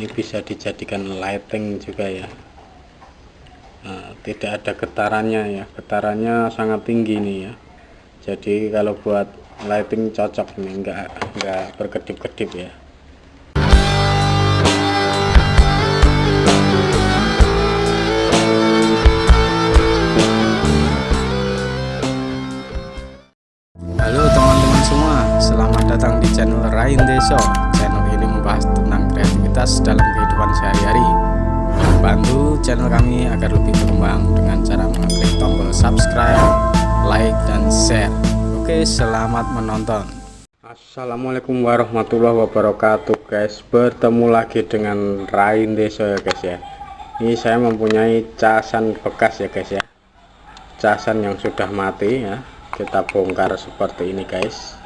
ini bisa dijadikan lighting juga ya. Nah, tidak ada getarannya ya. Getarannya sangat tinggi nih ya. Jadi kalau buat lighting cocok ini enggak enggak berkedip-kedip ya. Halo teman-teman semua, selamat datang di channel Rain Deso. Dalam kehidupan sehari-hari. Bantu channel kami agar lebih berkembang dengan cara mengklik tombol subscribe, like, dan share. Oke, selamat menonton. Assalamualaikum warahmatullahi wabarakatuh guys. Bertemu lagi dengan Rain Deso ya guys ya. Ini saya mempunyai casan bekas ya guys ya. Casan yang sudah mati ya kita bongkar seperti ini guys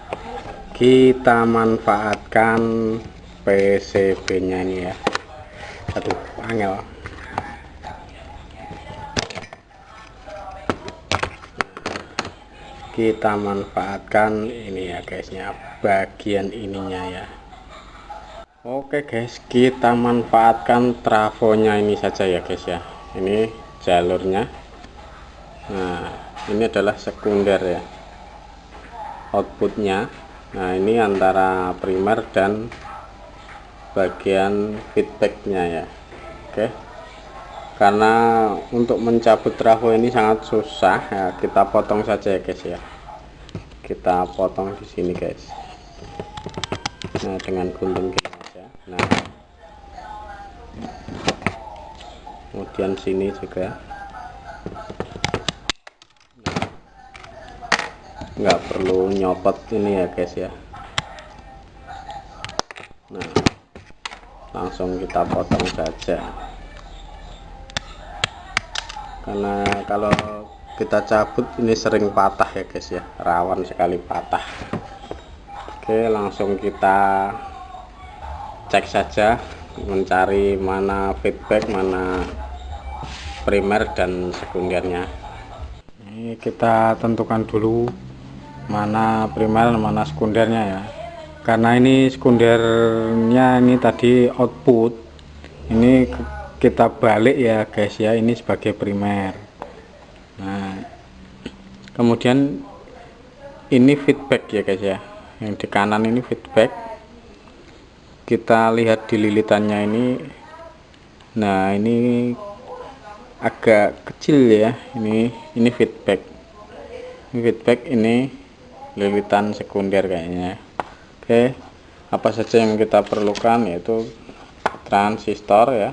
kita manfaatkan PCB nya ini ya. Aduh angel. Kita manfaatkan ini ya guysnya bagian ininya ya. Oke guys kita manfaatkan trafonya ini saja ya guys ya. Ini jalurnya. Nah ini adalah sekunder ya. Outputnya. Nah ini antara primer dan bagian feedbacknya ya. Oke. Karena untuk mencabut trafo ini sangat susah. Ya kita potong saja ya guys ya. Kita potong di sini guys. Nah dengan gunting saja nah. Kemudian sini juga. Nggak perlu nyopot ini ya guys ya langsung kita potong saja. Karena kalau kita cabut ini sering patah ya guys ya. Rawan sekali patah. Oke langsung kita cek saja mencari mana feedback mana primer dan sekundernya. Ini kita tentukan dulu mana primer mana sekundernya ya karena ini sekundernya ini tadi output. Ini kita balik ya guys ya. Ini sebagai primer. Nah kemudian ini feedback ya guys ya. Yang di kanan ini feedback. Kita lihat di lilitannya ini. Nah ini agak kecil ya. Ini ini feedback. Ini feedback ini lilitan sekunder kayaknya oke apa saja yang kita perlukan yaitu transistor ya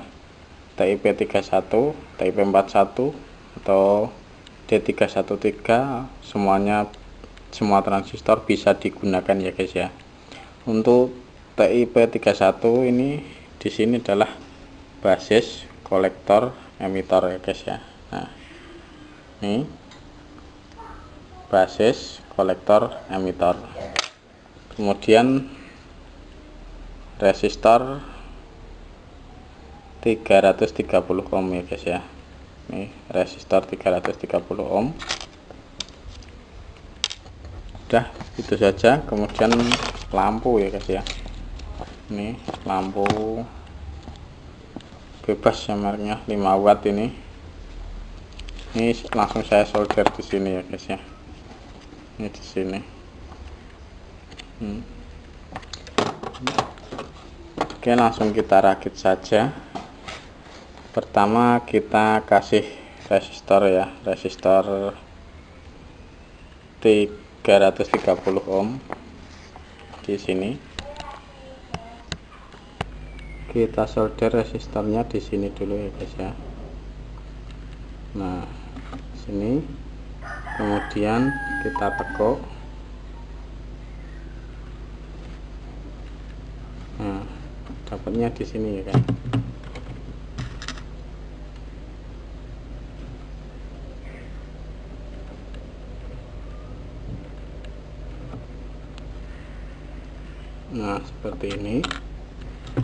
TIP 31 TIP 41 atau D313 semuanya semua transistor bisa digunakan ya guys ya. Untuk TIP 31 ini di sini adalah basis kolektor emitor ya guys ya. Nah ini basis kolektor emitor kemudian resistor 330 ohm ya guys ya. Ini resistor 330 ohm. Udah itu saja. Kemudian lampu ya guys ya. Ini lampu bebas ya mereknya 5 watt ini. Ini langsung saya solder di sini ya guys ya. Ini di sini hmm. oke langsung kita rakit saja. Pertama kita kasih resistor ya resistor 330 ohm di sini. Kita solder resistornya di sini dulu ya guys ya. Nah sini. Kemudian kita tekuk nah dapatnya di sini ya kan? Nah seperti ini.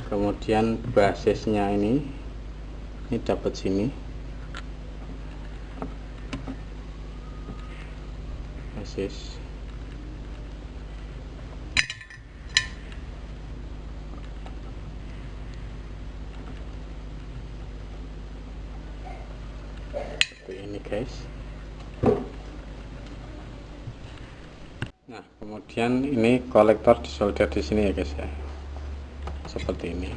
Kemudian basisnya ini ini dapat sini. Basis ini guys. Nah kemudian ini kolektor disolder di sini ya guys ya. Seperti ini.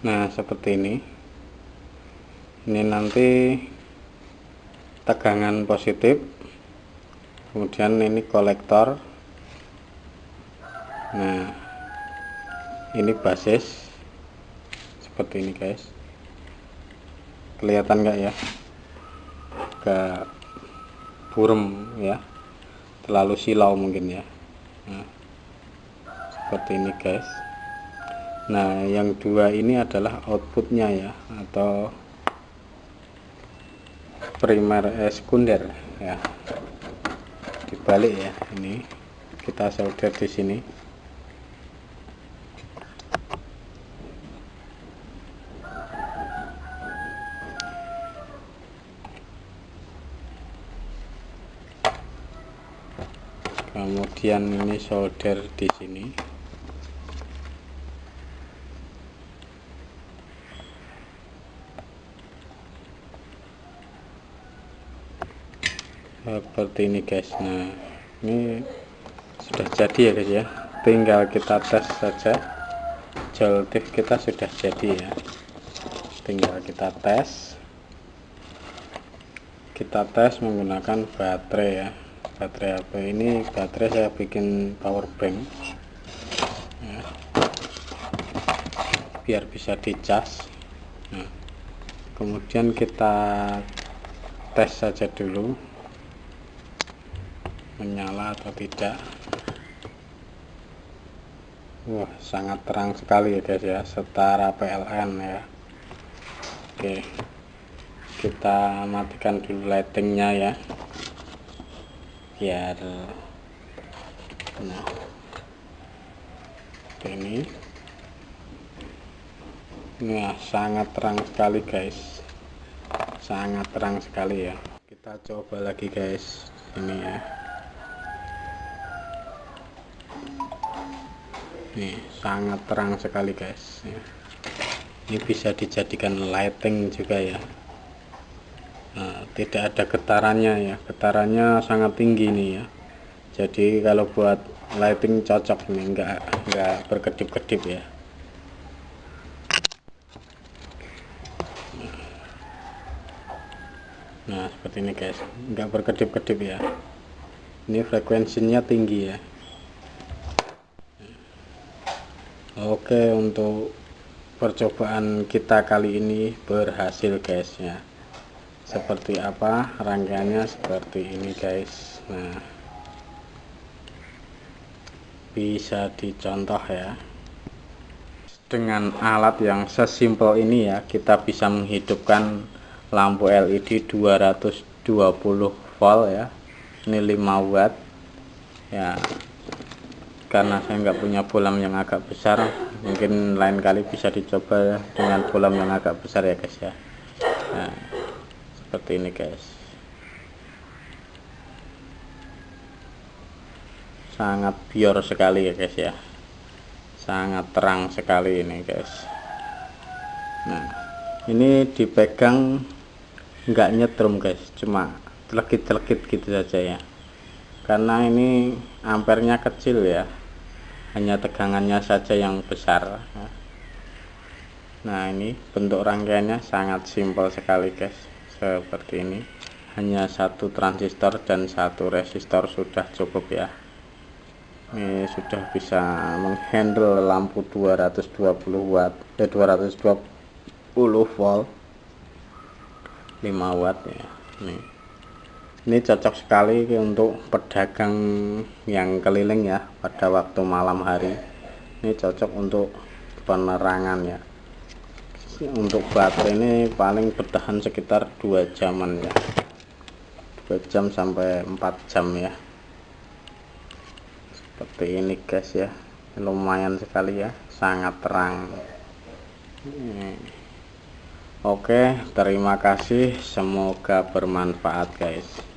Nah seperti ini. Ini nanti tegangan positif. Kemudian ini kolektor nah ini basis. Seperti ini guys. Kelihatan nggak ya? Agak burem ya. Terlalu silau mungkin ya. Nah, seperti ini guys. Nah yang dua ini adalah outputnya ya atau primer eh, sekunder ya. Dibalik ya ini. Kita solder di sini kemudian ini solder di sini. Seperti ini guys. Nah ini sudah jadi ya guys ya. Tinggal kita tes saja. Joltif kita sudah jadi ya. Tinggal kita tes. Kita tes menggunakan baterai ya baterai apa? Ini baterai saya bikin power bank. Ya. biar bisa dicas nah, kemudian kita tes saja dulu. Menyala atau tidak. Wah sangat terang sekali ya guys ya. Setara PLN ya. Oke. Kita matikan dulu lightingnya ya biar nah ini. Nah sangat terang sekali guys. Sangat terang sekali ya. Kita coba lagi guys. Ini ya. Nih sangat terang sekali guys ya. ini bisa dijadikan lighting juga ya nah, tidak ada getarannya ya. Getarannya sangat tinggi nih ya. Jadi kalau buat lighting cocok nih enggak enggak berkedip-kedip ya. Nah seperti ini guys. Enggak berkedip-kedip ya. Ini frekuensinya tinggi ya. Oke untuk percobaan kita kali ini berhasil guys ya seperti apa rangkaiannya? Seperti ini guys. Nah bisa dicontoh ya. Dengan alat yang sesimpel ini ya kita bisa menghidupkan lampu LED 220 volt ya. Ini 5 watt. Ya karena saya nggak punya bolam yang agak besar mungkin lain kali bisa dicoba dengan bolam yang agak besar ya guys ya. Nah, seperti ini guys. Sangat bior sekali ya guys ya. Sangat terang sekali ini guys. Nah ini dipegang nggak nyetrum guys. Cuma telekit-telekit gitu saja ya. Karena ini ampernya kecil ya. Hanya tegangannya saja yang besar. Nah ini bentuk rangkaiannya sangat simpel sekali guys seperti ini. Hanya satu transistor dan satu resistor sudah cukup ya. Ini sudah bisa menghandle lampu 220 watt eh 220 volt. 5 watt ya. Nih ini cocok sekali untuk pedagang yang keliling ya pada waktu malam hari. Ini cocok untuk penerangan ya untuk baterai ini paling bertahan sekitar dua jaman ya. 2 jam sampai 4 jam ya. Seperti ini guys ya. Lumayan sekali ya. Sangat terang. Oke terima kasih. Semoga bermanfaat guys